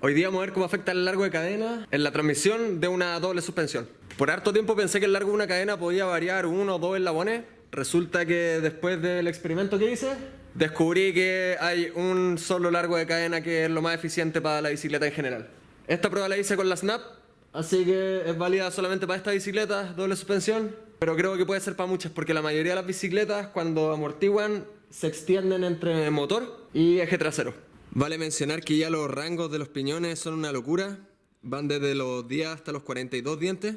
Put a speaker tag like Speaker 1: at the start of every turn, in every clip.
Speaker 1: Hoy día vamos a ver cómo afecta el largo de cadena en la transmisión de una doble suspensión. Por harto tiempo pensé que el largo de una cadena podía variar uno o dos eslabones. Resulta que después del experimento que hice, descubrí que hay un solo largo de cadena que es lo más eficiente para la bicicleta en general. Esta prueba la hice con la Snap, así que es válida solamente para esta bicicleta, doble suspensión, pero creo que puede ser para muchas porque la mayoría de las bicicletas cuando amortiguan se extienden entre motor y eje trasero. Vale mencionar que ya los rangos de los piñones son una locura, van desde los 10 hasta los 42 dientes.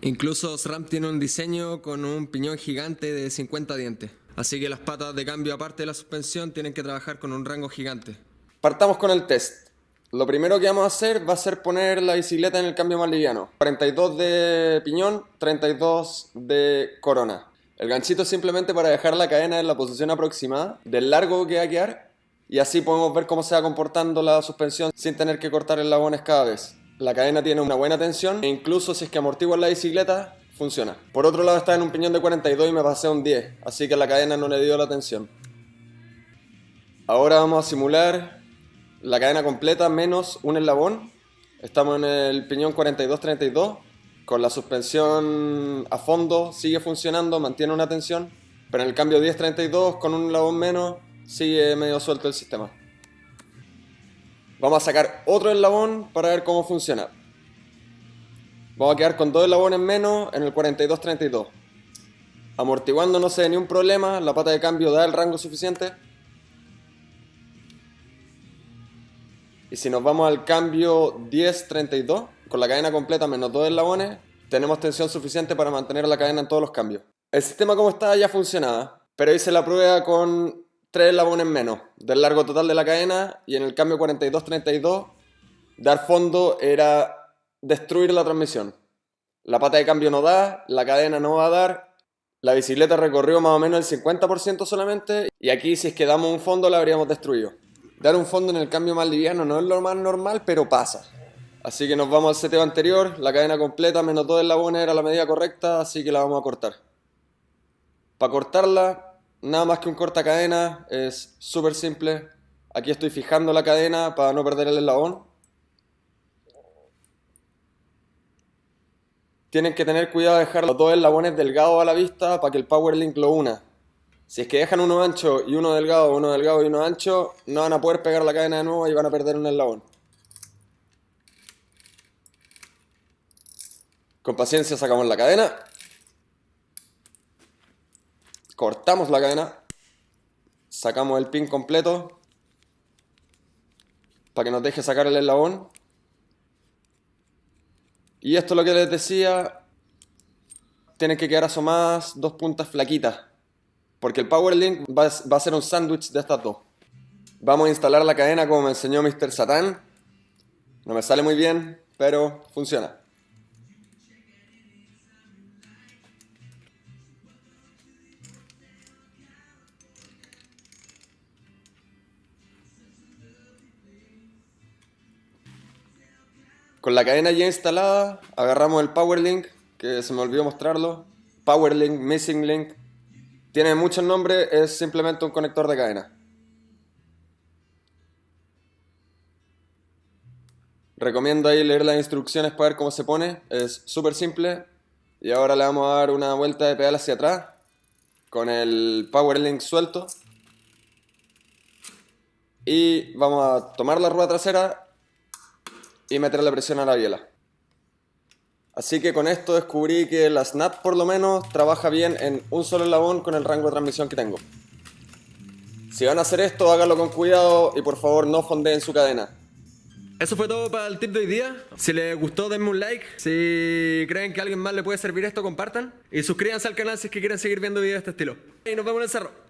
Speaker 1: Incluso SRAM tiene un diseño con un piñón gigante de 50 dientes. Así que las patas de cambio aparte de la suspensión tienen que trabajar con un rango gigante. Partamos con el test. Lo primero que vamos a hacer va a ser poner la bicicleta en el cambio más liviano. 42 de piñón, 32 de corona. El ganchito es simplemente para dejar la cadena en la posición aproximada del largo que va a quedar y así podemos ver cómo se va comportando la suspensión sin tener que cortar el labones cada vez. La cadena tiene una buena tensión e incluso si es que amortigua la bicicleta, funciona. Por otro lado está en un piñón de 42 y me pasé un 10, así que la cadena no le dio la tensión. Ahora vamos a simular la cadena completa menos un eslabón. Estamos en el piñón 42-32. Con la suspensión a fondo sigue funcionando, mantiene una tensión. Pero en el cambio 10-32 con un eslabón menos sigue medio suelto el sistema. Vamos a sacar otro eslabón para ver cómo funciona. Vamos a quedar con dos eslabones menos en el 42-32. Amortiguando no se ve ni un problema, la pata de cambio da el rango suficiente. Y si nos vamos al cambio 10-32, con la cadena completa menos dos eslabones, tenemos tensión suficiente para mantener la cadena en todos los cambios. El sistema como está ya funcionaba, pero hice la prueba con tres eslabones menos del largo total de la cadena y en el cambio 42-32 dar fondo era destruir la transmisión. La pata de cambio no da, la cadena no va a dar, la bicicleta recorrió más o menos el 50% solamente y aquí si es que damos un fondo la habríamos destruido. Dar un fondo en el cambio más liviano no es lo más normal, pero pasa. Así que nos vamos al seteo anterior, la cadena completa menos dos eslabones era la medida correcta, así que la vamos a cortar. Para cortarla nada más que un corta cadena, es súper simple. Aquí estoy fijando la cadena para no perder el eslabón. Tienen que tener cuidado de dejar los dos eslabones delgados a la vista para que el Power Link lo una. Si es que dejan uno ancho y uno delgado, uno delgado y uno ancho, no van a poder pegar la cadena de nuevo y van a perder un eslabón. Con paciencia sacamos la cadena cortamos la cadena, sacamos el pin completo para que nos deje sacar el eslabón. Y esto es lo que les decía, tienen que quedar asomadas dos puntas flaquitas, porque el Power Link va, a ser un sándwich de estas dos. Vamos a instalar la cadena como me enseñó Mr. Satan. No me sale muy bien, pero funciona. Con la cadena ya instalada, agarramos el Power Link, que se me olvidó mostrarlo. Power Link, Missing Link. Tiene muchos nombres, es simplemente un conector de cadena. Recomiendo ahí leer las instrucciones para ver cómo se pone, es súper simple. Y ahora le vamos a dar una vuelta de pedal hacia atrás con el Power Link suelto. Y vamos a tomar la rueda trasera y meterle presión a la biela. Así que con esto descubrí que la Snap por lo menos trabaja bien en un solo eslabón con el rango de transmisión que tengo. Si van a hacer esto, háganlo con cuidado y por favor no fondeen su cadena. Eso fue todo para el tip de hoy día. Si les gustó, denme un like. Si creen que a alguien más le puede servir esto, compartan. Y suscríbanse al canal si es que quieren seguir viendo videos de este estilo. Y nos vemos en el cerro.